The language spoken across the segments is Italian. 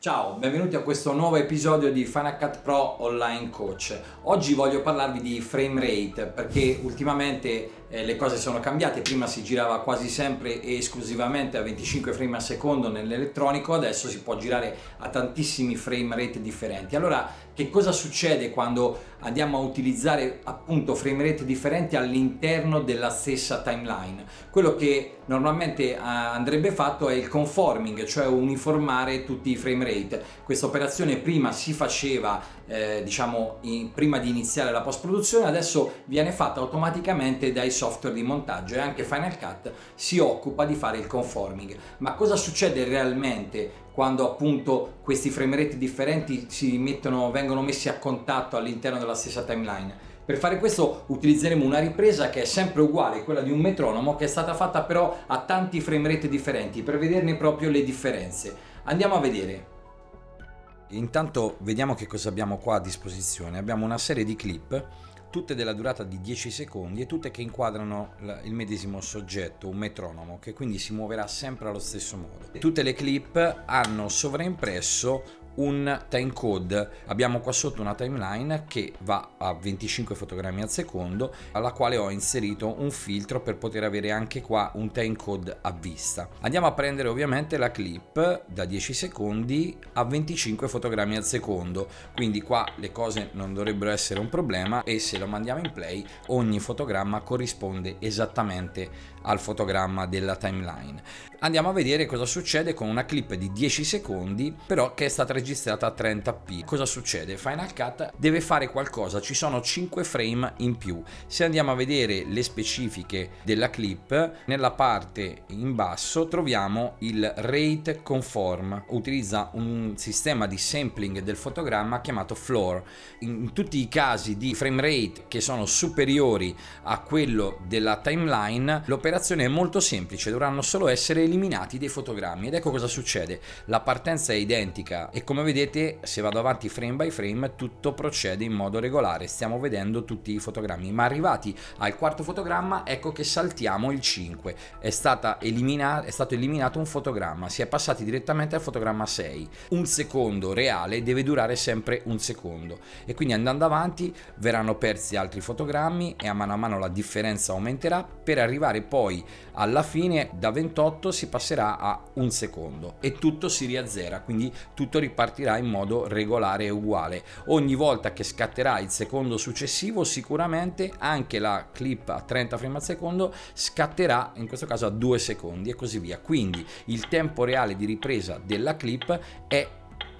Ciao, benvenuti a questo nuovo episodio di Final Cut Pro Online Coach. Oggi voglio parlarvi di frame rate perché ultimamente eh, le cose sono cambiate, prima si girava quasi sempre e esclusivamente a 25 frame al secondo nell'elettronico, adesso si può girare a tantissimi frame rate differenti. Allora, che cosa succede quando andiamo a utilizzare appunto frame rate differenti all'interno della stessa timeline? Quello che normalmente eh, andrebbe fatto è il conforming, cioè uniformare tutti i frame rate. Questa operazione prima si faceva eh, diciamo in, prima di iniziare la post produzione, adesso viene fatta automaticamente dai software di montaggio e anche Final Cut si occupa di fare il conforming. Ma cosa succede realmente quando appunto questi frame rate differenti si mettono, vengono messi a contatto all'interno della stessa timeline? Per fare questo utilizzeremo una ripresa che è sempre uguale, quella di un metronomo, che è stata fatta però a tanti frame rate differenti, per vederne proprio le differenze. Andiamo a vedere. Intanto vediamo che cosa abbiamo qua a disposizione. Abbiamo una serie di clip tutte della durata di 10 secondi e tutte che inquadrano il medesimo soggetto, un metronomo, che quindi si muoverà sempre allo stesso modo. Tutte le clip hanno sovraimpresso un timecode. Abbiamo qua sotto una timeline che va a 25 fotogrammi al secondo, alla quale ho inserito un filtro per poter avere anche qua un timecode a vista. Andiamo a prendere ovviamente la clip da 10 secondi a 25 fotogrammi al secondo, quindi qua le cose non dovrebbero essere un problema e se lo mandiamo in play ogni fotogramma corrisponde esattamente al fotogramma della timeline. Andiamo a vedere cosa succede con una clip di 10 secondi però che è stata registrata a 30p. Cosa succede? Final Cut deve fare qualcosa, ci sono 5 frame in più. Se andiamo a vedere le specifiche della clip, nella parte in basso troviamo il rate conform, utilizza un sistema di sampling del fotogramma chiamato floor. In tutti i casi di frame rate che sono superiori a quello della timeline, l'operazione è molto semplice, dovranno solo essere eliminati dei fotogrammi. Ed ecco cosa succede. La partenza è identica e come vedete se vado avanti frame by frame tutto procede in modo regolare, stiamo vedendo tutti i fotogrammi, ma arrivati al quarto fotogramma ecco che saltiamo il 5, è, stata eliminata, è stato eliminato un fotogramma, si è passati direttamente al fotogramma 6, un secondo reale deve durare sempre un secondo. E quindi andando avanti verranno persi altri fotogrammi e a mano a mano la differenza aumenterà. Per arrivare poi alla fine da 28 si passerà a un secondo e tutto si riazzera quindi tutto ripartirà in modo regolare e uguale. Ogni volta che scatterà il secondo successivo sicuramente anche la clip a 30 frame al secondo scatterà in questo caso a 2 secondi e così via. Quindi il tempo reale di ripresa della clip è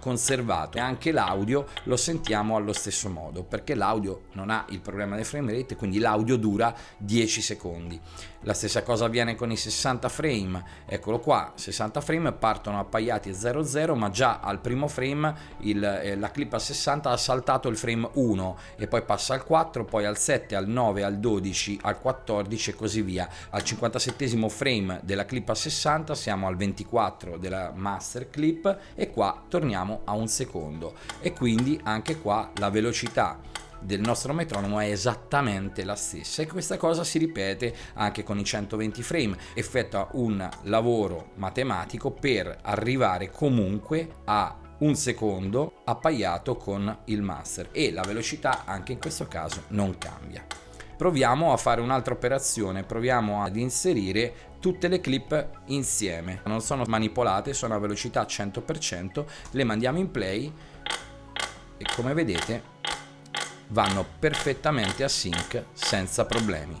conservato. E anche l'audio lo sentiamo allo stesso modo perché l'audio non ha il problema del frame rate quindi l'audio dura 10 secondi. La stessa cosa avviene con i 60 frame. Eccolo qua 60 frame partono appaiati a 00 ma già al primo frame il, eh, la clip a 60 ha saltato il frame 1 e poi passa al 4 poi al 7 al 9 al 12 al 14 e così via. Al 57 frame della clip a 60 siamo al 24 della master clip e qua torniamo a un secondo. E quindi anche qua la velocità del nostro metronomo è esattamente la stessa. E questa cosa si ripete anche con i 120 frame effettua un lavoro matematico per arrivare comunque a un secondo appaiato con il master. E la velocità anche in questo caso non cambia proviamo a fare un'altra operazione proviamo ad inserire tutte le clip insieme. Non sono manipolate sono a velocità 100% le mandiamo in play e come vedete vanno perfettamente a sync senza problemi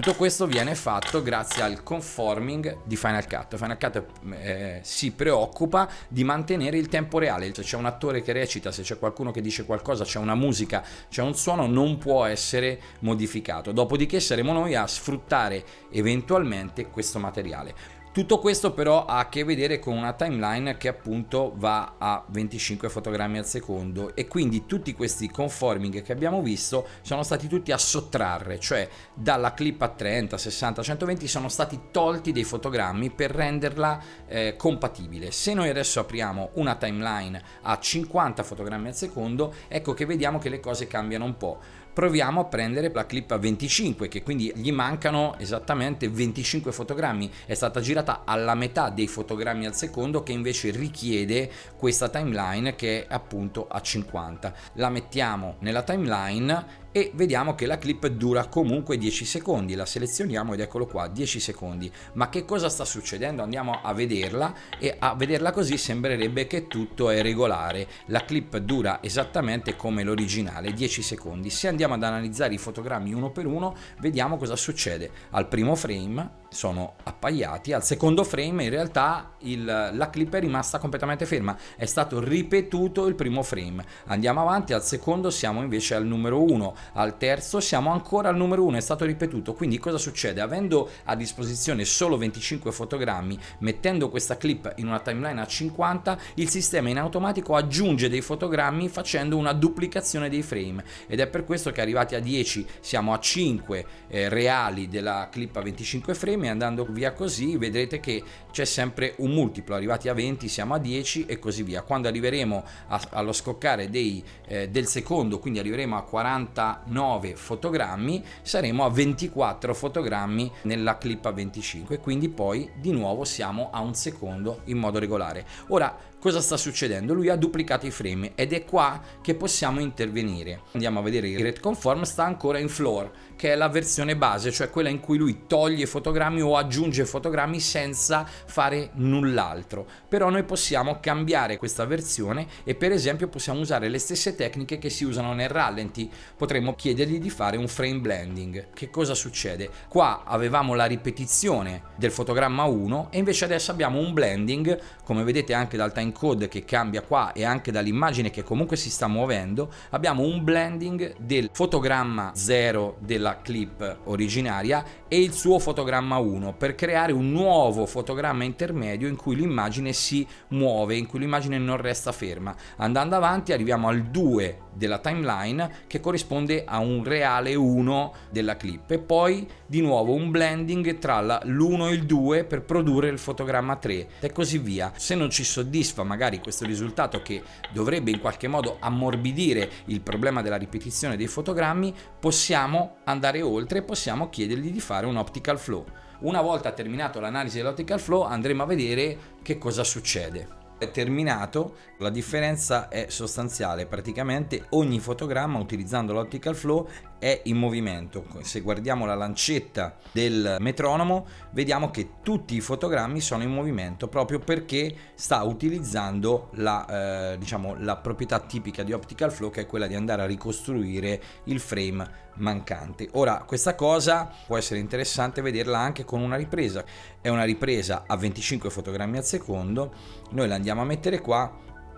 tutto questo viene fatto grazie al conforming di Final Cut. Final Cut eh, si preoccupa di mantenere il tempo reale. Se c'è un attore che recita, se c'è qualcuno che dice qualcosa, c'è una musica, c'è un suono, non può essere modificato. Dopodiché saremo noi a sfruttare eventualmente questo materiale. Tutto questo però ha a che vedere con una timeline che appunto va a 25 fotogrammi al secondo e quindi tutti questi conforming che abbiamo visto sono stati tutti a sottrarre, cioè dalla clip a 30, 60, 120 sono stati tolti dei fotogrammi per renderla eh, compatibile. Se noi adesso apriamo una timeline a 50 fotogrammi al secondo, ecco che vediamo che le cose cambiano un po' proviamo a prendere la clip a 25 che quindi gli mancano esattamente 25 fotogrammi. È stata girata alla metà dei fotogrammi al secondo che invece richiede questa timeline che è appunto a 50 la mettiamo nella timeline e vediamo che la clip dura comunque 10 secondi. La selezioniamo ed eccolo qua 10 secondi. Ma che cosa sta succedendo? Andiamo a vederla e a vederla così sembrerebbe che tutto è regolare. La clip dura esattamente come l'originale 10 secondi. Se andiamo ad analizzare i fotogrammi uno per uno vediamo cosa succede. Al primo frame sono appaiati al secondo frame in realtà il, la clip è rimasta completamente ferma. È stato ripetuto il primo frame. Andiamo avanti al secondo siamo invece al numero 1 al terzo siamo ancora al numero 1 è stato ripetuto. Quindi cosa succede? Avendo a disposizione solo 25 fotogrammi mettendo questa clip in una timeline a 50 il sistema in automatico aggiunge dei fotogrammi facendo una duplicazione dei frame. Ed è per questo che arrivati a 10 siamo a 5 eh, reali della clip a 25 frame. E andando via così vedrete che c'è sempre un multiplo. Arrivati a 20 siamo a 10 e così via. Quando arriveremo a, allo scoccare dei, eh, del secondo quindi arriveremo a 40 9 fotogrammi saremo a 24 fotogrammi nella clip a 25 quindi poi di nuovo siamo a un secondo in modo regolare. Ora cosa sta succedendo? Lui ha duplicato i frame ed è qua che possiamo intervenire. Andiamo a vedere il rate conform sta ancora in floor che è la versione base cioè quella in cui lui toglie fotogrammi o aggiunge fotogrammi senza fare null'altro. Però noi possiamo cambiare questa versione e per esempio possiamo usare le stesse tecniche che si usano nel rallenti. Potremmo chiedergli di fare un frame blending. Che cosa succede? Qua avevamo la ripetizione del fotogramma 1 e invece adesso abbiamo un blending come vedete anche dal time code che cambia qua e anche dall'immagine che comunque si sta muovendo abbiamo un blending del fotogramma 0 della clip originaria e il suo fotogramma 1 per creare un nuovo fotogramma intermedio in cui l'immagine si muove in cui l'immagine non resta ferma. Andando avanti arriviamo al 2 della timeline che corrisponde a un reale 1 della clip. E poi di nuovo un blending tra l'1 e il 2 per produrre il fotogramma 3 e così via. Se non ci soddisfa soddisfa magari questo risultato che dovrebbe in qualche modo ammorbidire il problema della ripetizione dei fotogrammi, possiamo andare oltre e possiamo chiedergli di fare un optical flow. Una volta terminato l'analisi dell'optical flow andremo a vedere che cosa succede è terminato la differenza è sostanziale. Praticamente ogni fotogramma utilizzando l'optical flow è in movimento. Se guardiamo la lancetta del metronomo vediamo che tutti i fotogrammi sono in movimento proprio perché sta utilizzando la, eh, diciamo, la proprietà tipica di optical flow che è quella di andare a ricostruire il frame mancante. Ora questa cosa può essere interessante vederla anche con una ripresa. È una ripresa a 25 fotogrammi al secondo. Noi la andiamo a mettere qua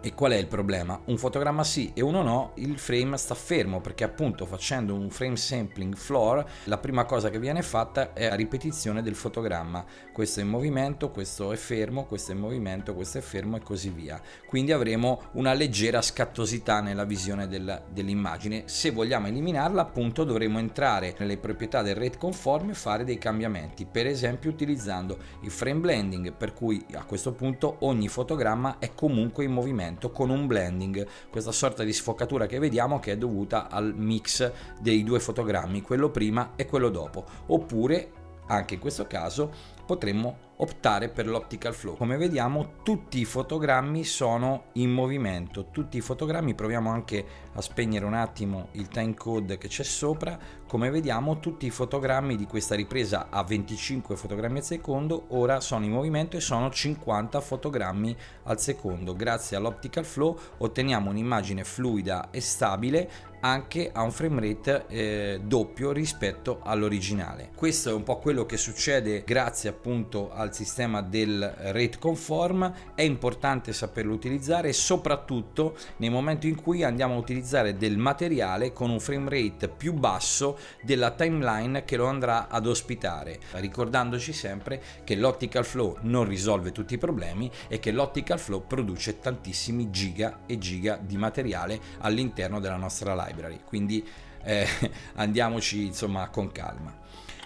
e qual è il problema? Un fotogramma sì e uno no, il frame sta fermo perché appunto facendo un frame sampling floor la prima cosa che viene fatta è la ripetizione del fotogramma. Questo è in movimento, questo è fermo, questo è in movimento, questo è fermo e così via. Quindi avremo una leggera scattosità nella visione del, dell'immagine. Se vogliamo eliminarla appunto dovremo entrare nelle proprietà del rate conform e fare dei cambiamenti. Per esempio utilizzando il frame blending per cui a questo punto ogni fotogramma è comunque in movimento movimento con un blending, questa sorta di sfocatura che vediamo che è dovuta al mix dei due fotogrammi, quello prima e quello dopo, oppure anche in questo caso potremmo optare per l'optical flow. Come vediamo tutti i fotogrammi sono in movimento, tutti i fotogrammi, proviamo anche a spegnere un attimo il time code che c'è sopra, come vediamo tutti i fotogrammi di questa ripresa a 25 fotogrammi al secondo ora sono in movimento e sono 50 fotogrammi al secondo. Grazie all'optical flow otteniamo un'immagine fluida e stabile anche a un frame rate eh, doppio rispetto all'originale. Questo è un po' quello che succede grazie appunto al sistema del rate conform, è importante saperlo utilizzare soprattutto nei momenti in cui andiamo a utilizzare del materiale con un frame rate più basso della timeline che lo andrà ad ospitare, ricordandoci sempre che l'optical flow non risolve tutti i problemi e che l'optical flow produce tantissimi giga e giga di materiale all'interno della nostra library, quindi eh, andiamoci insomma con calma.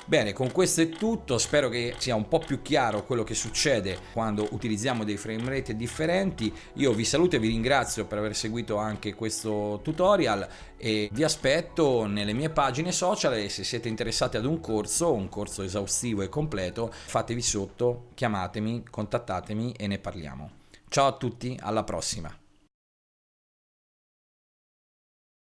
Bene, con questo è tutto, spero che sia un po' più chiaro quello che succede quando utilizziamo dei frame rate differenti. Io vi saluto e vi ringrazio per aver seguito anche questo tutorial e vi aspetto nelle mie pagine social e se siete interessati ad un corso, un corso esaustivo e completo, fatevi sotto, chiamatemi, contattatemi e ne parliamo. Ciao a tutti, alla prossima!